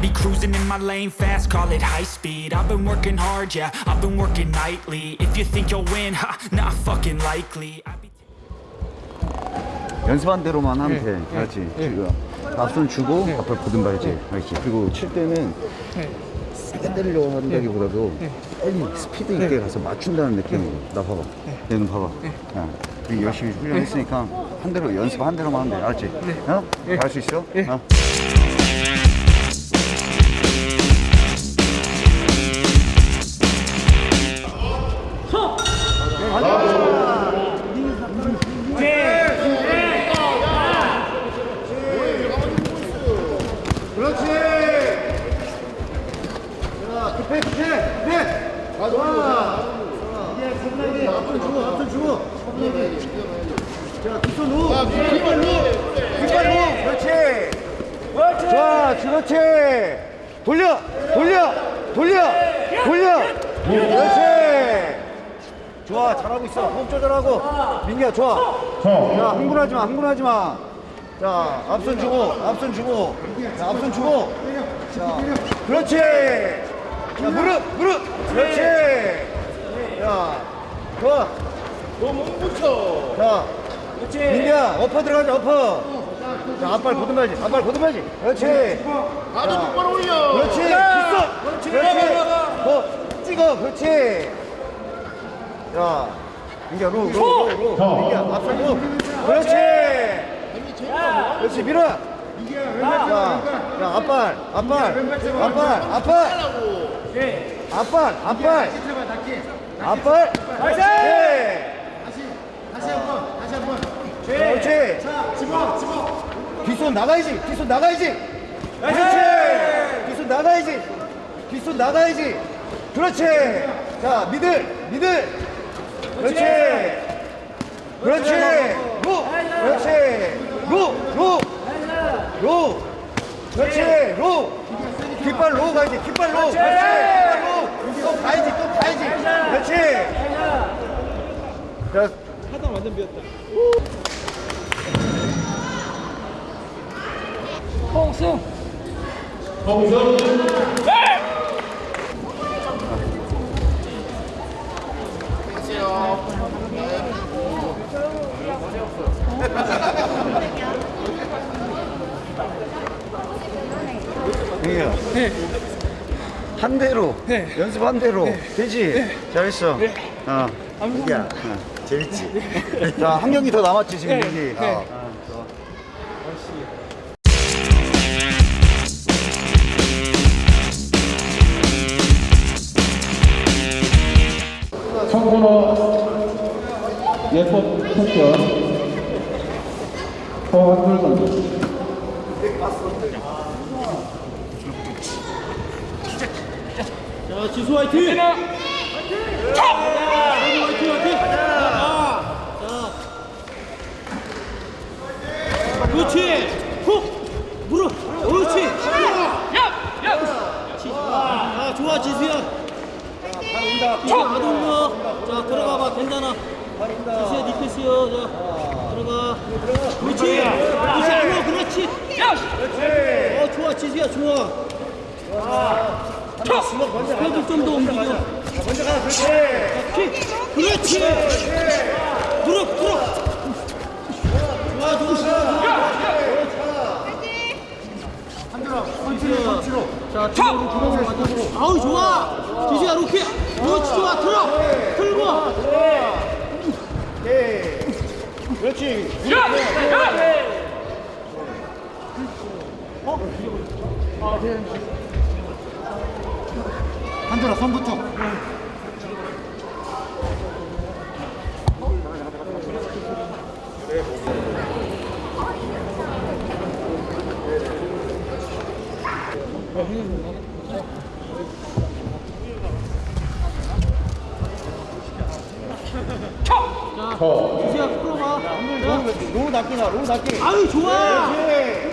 be cruising in my lane fast, call it high speed. I've been working hard, yeah, I've been working nightly. If you think you'll win, ha, not fucking likely. 연습한 대로만 하면 돼. 알지? 지금 앞손 주고 앞을 보든 말지. 알지? 그리고 칠 때는 세게 때리려고 한다기보다도 빨리 스피드 있게 가서 맞춘다는 느낌으로. 나 봐봐. 얘는 봐봐. 야, 우리 열심히 훈련했으니까 한 대로 연습 한 대로만 하면 돼. 알지? 어? 할 수 있어? 어? 후. 뒷발 후. 뒷발 후. 그렇지. 좋아, 그렇지. 돌려, 돌려, 돌려, 돌려. 그렇지. 좋아, 잘하고 있어. 호흡 조절하고. 민기야, 좋아. 자, 흥분하지 마, 흥분하지 마. 자, 앞손 주고, 앞손 주고. 자, 앞손 주고. 자, 그렇지. 자, 무릎, 무릎. 그렇지. 자, 좋아. 너몸 붙여. 자, 그렇지. 민기야, 엎어 들어가자, 엎어. 자, 앞발 보듬어야지, 앞발 보듬어야지. 그렇지. 나도 똑바로 올려. 그렇지. 있어. 그렇지. 그렇지. 더 찍어. 그렇지. 자, 민기야, 로, 로, 로, 로. 민기야, 앞선 로. 그렇지. 그렇지, 밀어. 자, 자, 앞발, 앞발, 앞발, 앞발. 앞발, 앞발. 앞발. 그렇지. 다시 한번 다시 한번 그렇지. 집어 집어 뒷손 나가야지. 뒷손 나가야지. 그렇지. 뒷손 나가야지. 뒷손 나가야지. 그렇지. 자, 미들, 미들. 그렇지. 그렇지. 로. 그렇지. 로, 로. 로. 그렇지. 로. 깃발 로 가야지. 깃발 로. 그렇지. 깃발 로. 또 가야지. 또 가야지. 그렇지. 자, 민기야. 한 대로 연습 한 대로 되지? 잘했어. 어. 민기야. 어. 재밌지? 자, 한 경기 더 남았지 지금 민기. 어. 선수 자 지수 화이팅 화이팅 화이팅 화이팅 자 그렇지 훅 물어 그렇지 아 좋아 지수야 올려 자 들어가봐 괜찮아 지수야 니 패스요 자 들어가 그렇지 그렇지 어 좋아 지수야 좋아 스펙을 좀더 옮기고 먼저 가, 그렇지. 킥! 그렇지! 들어, 들어! 좋아, 좋아, 좋아. 지수야. 자, 뒤로, 뒤로, 뒤로. 아우, 좋아! 지수야, 로키! 그렇지, 좋아, 들어! 들고! 오케이. 그렇지. 한준아 손부터. 자, 지수야, 끌어봐. 로우 낮게 나, 로우 낮게. 아유, 좋아! 그렇지.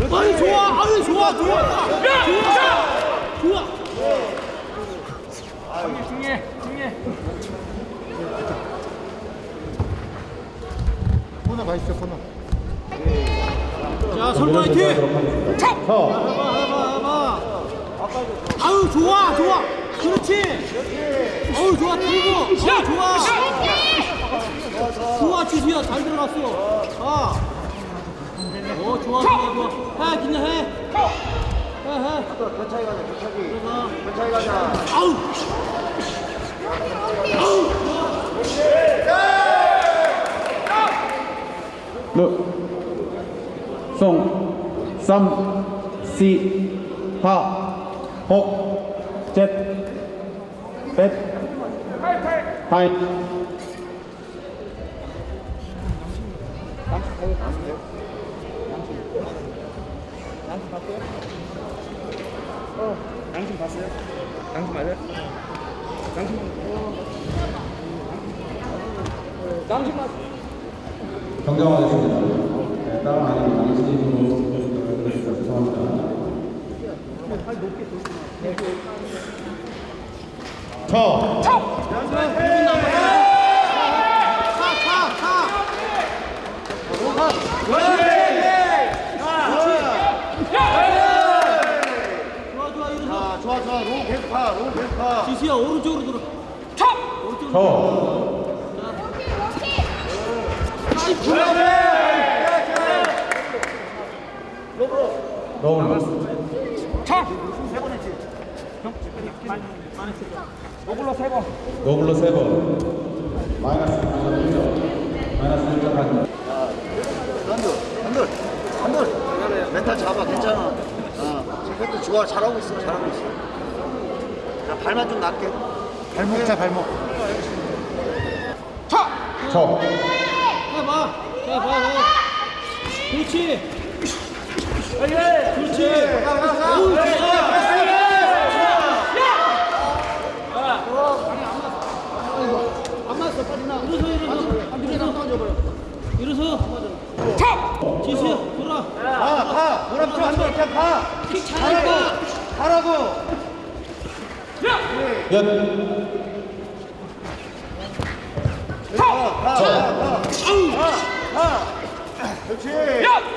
아니 좋아. 아니 좋아. 좋아. 야! 좋아. 좋아 중해 중해 코너 가 있어 코너. 자 설마 화이팅! 차 아유 좋아 좋아. 그렇지. 어우 좋아 들고. 어 좋아. 좋아 지수야. 잘 들어갔어. 아 어 좋아 좋아 좋아. 해 그냥 해 해해. 견차기 가자 견차기 들어가 견차기 가자. 아우! 르, 송, 삼, 시, 하, 홉, 셋, 넷, 하이. 정정하겠습니다. 네, 다른 아니면 드리겠습니다. 죄송합니다. 저, 좋아 좋아 일어서 자 좋아 좋아 로우 계속 파 로우 계속 파 지수야 오른쪽으로 들어. 오른쪽으로. 저, 아이 불러 너울, 노블로 세 번. 마이너스, 마이너스 1점. 마이너스 1점 한 한돌 한돌 한돌. 멘탈 잡아 괜찮아. 어 지금 좋아 잘하고 있어 잘하고 있어 자 발만 좀 낮게. 발목 자 발목. 저, 해봐. 해봐 해 그렇지. 그렇지. 어우 좋아 안 맞았어 빠지나 일어서 일어서. 지수야 돌아. 파파 노랗죠 한돌 그냥 파킥 잘하니까 가라고. 연, 그렇지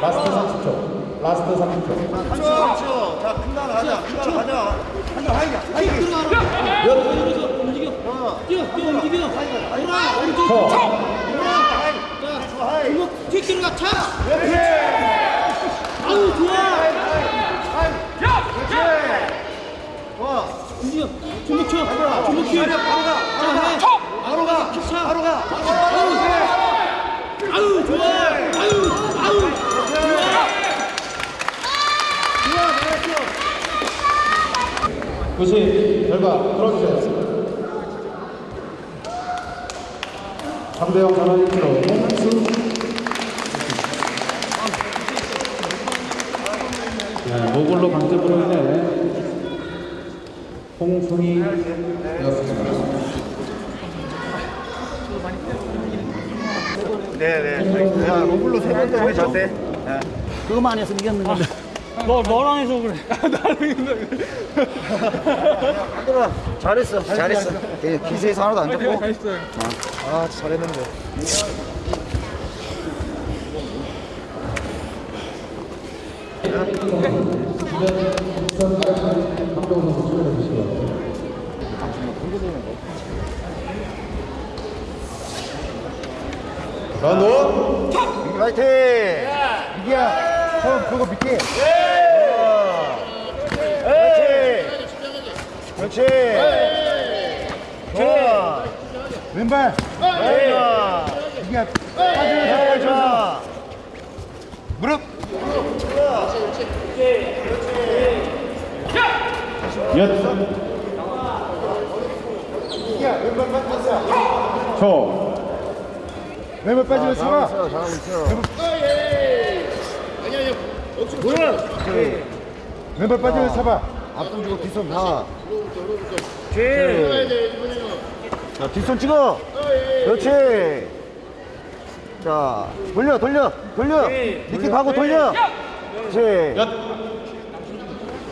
라스트 30초. 라스트 30초. 그렇죠 자 큰다 가자. 큰다 가자. 하이야 킥 하이야 들어가라 일어서 움직여. 뛰어 뛰어 움직여. 돌아 오른쪽. 저, 돌아 자 주먹 킥 들어가 차. 그렇지. 아우 좋아. 그렇지. 좋아 움직여 주먹 쳐. 주먹 킥 바로 가. 바로 가. 킥 차. 바로 가. 아유 좋아. 아유 아유 좋아. 교시 결과 들어주세요. 3대0 전환 1kg 홍수 네, 모글로 강제부로 인해 홍승이 되었습니다. 네네. 야 로블로 세번 때문에 졌대 그거만 했으면 이겼는 건데 너 너랑 해서 그래. 한돌아 잘했어 잘했어. 예, 기세에서 하나도 안 졌고. 아 잘했는데 런온 민기 화이팅! 민기야 형 그거 밑에 그렇지 그렇지. 좋아. 왼발. 민기야. 빠지면서 좋아. 무릎. 연 민기야 왼발 빠지면서 초, 왼발 빠지면서 잡아 잘하고 있어 왼발 빠지면서 잡아 앞손 주고 뒷손 다 자, 뒷손 찍어. 그렇지. 자, 돌려, 돌려, 돌려. 밑에 가고 돌려. 그렇지. 연,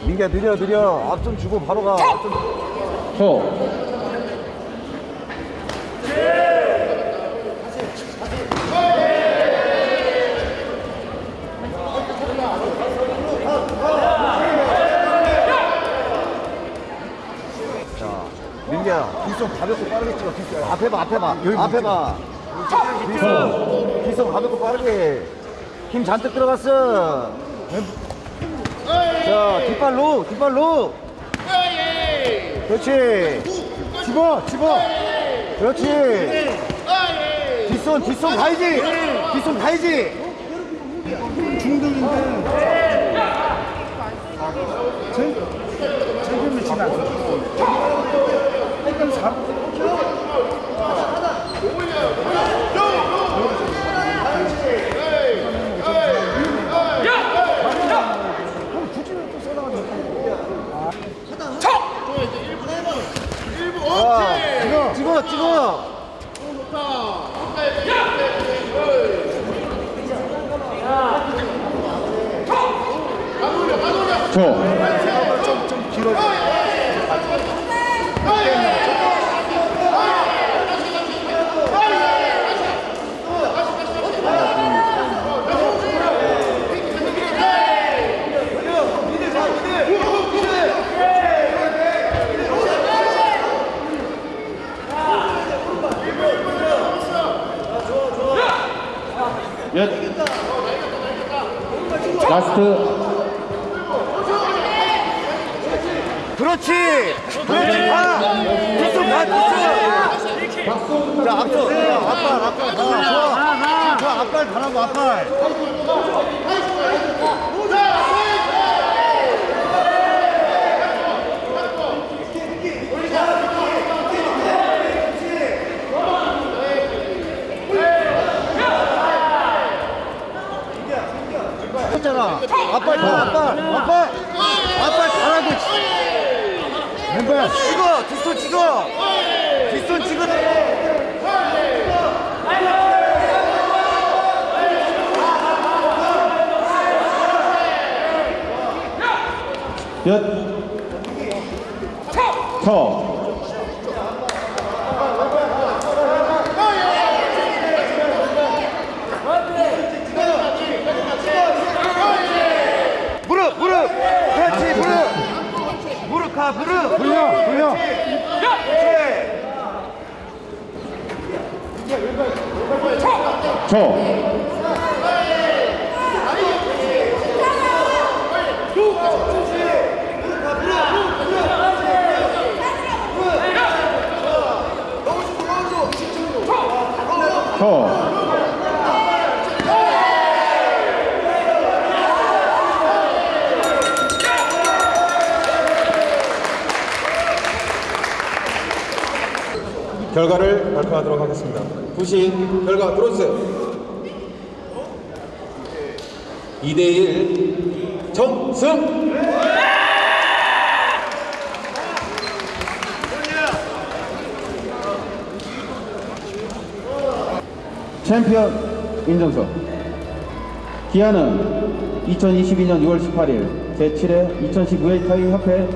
민기야, 느려, 느려. 앞손 주고 바로 가. 초, 뒷손 가볍고 빠르게 찍어 뒷손 앞에 봐 앞에 봐. 앞에 봐. 뒷손 뒷손 가볍고 빠르게. 힘 잔뜩 들어갔어. 자 뒷발로 뒷발로. 그렇지. 집어 집어. 그렇지. 뒷손 뒷손 가야지. 뒷손 가야지. 책임을 지나. 일단 잡. 자 찍어 찍어 초 몇 라스트 그렇지. 그렇지. 가 뒷손 가 뒷손 자 자, 앞발 앞발 다 좋아 앞발 가라고 앞발 했잖아 가 앞발 앞발 앞발 가라고 왼발. 찍어 뒷손 찍어. 뒷손 찍어 몇 초. 무릎 무릎 그렇지 무릎 무릎 가 무릎 돌려, 돌려. 초. 초. 결과를 발표하도록 하겠습니다. 부신 결과 들어주세요. 2대1 정승! 챔피언 인정서 기한은 2022년 6월 18일 제7회 2019회 타이 협회